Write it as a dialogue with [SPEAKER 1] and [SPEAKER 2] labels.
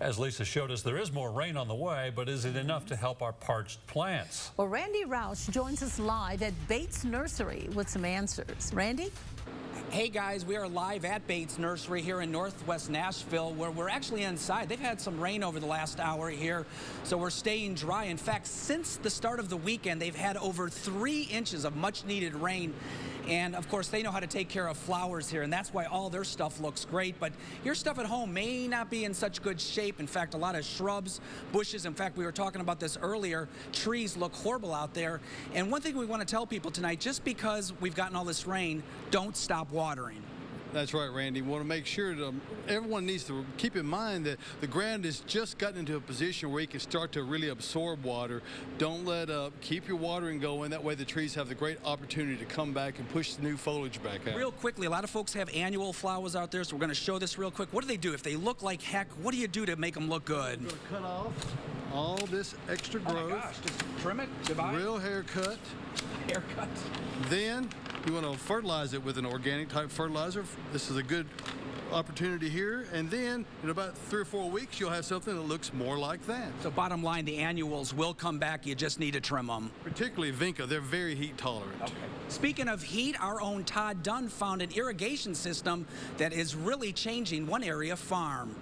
[SPEAKER 1] As Lisa showed us, there is more rain on the way, but is it enough to help our parched plants?
[SPEAKER 2] Well, Randy Roush joins us live at Bates Nursery with some answers. Randy?
[SPEAKER 3] Hey guys, we are live at Bates Nursery here in Northwest Nashville where we're actually inside. They've had some rain over the last hour here, so we're staying dry. In fact, since the start of the weekend, they've had over three inches of much needed rain. And of course, they know how to take care of flowers here, and that's why all their stuff looks great. But your stuff at home may not be in such good shape. In fact, a lot of shrubs, bushes, in fact, we were talking about this earlier, trees look horrible out there. And one thing we want to tell people tonight, just because we've gotten all this rain, don't stop watering.
[SPEAKER 4] That's right, Randy. We want to make sure that um, everyone needs to keep in mind that the ground has just gotten into a position where it can start to really absorb water. Don't let up. Keep your watering going. That way the trees have the great opportunity to come back and push the new foliage back out.
[SPEAKER 3] Real quickly, a lot of folks have annual flowers out there, so we're going to show this real quick. What do they do? If they look like heck, what do you do to make them look good?
[SPEAKER 4] We're going to cut off all this extra
[SPEAKER 3] Oh
[SPEAKER 4] growth.
[SPEAKER 3] my gosh, just trim it.
[SPEAKER 4] Real haircut.
[SPEAKER 3] haircut.
[SPEAKER 4] Then you want to fertilize it with an organic type fertilizer. This is a good opportunity here. And then in about three or four weeks, you'll have something that looks more like that.
[SPEAKER 3] So bottom line, the annuals will come back. You just need to trim them.
[SPEAKER 4] Particularly Vinca, they're very heat tolerant. Okay.
[SPEAKER 3] Speaking of heat, our own Todd Dunn found an irrigation system that is really changing one area farm.